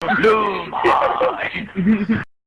Blue high!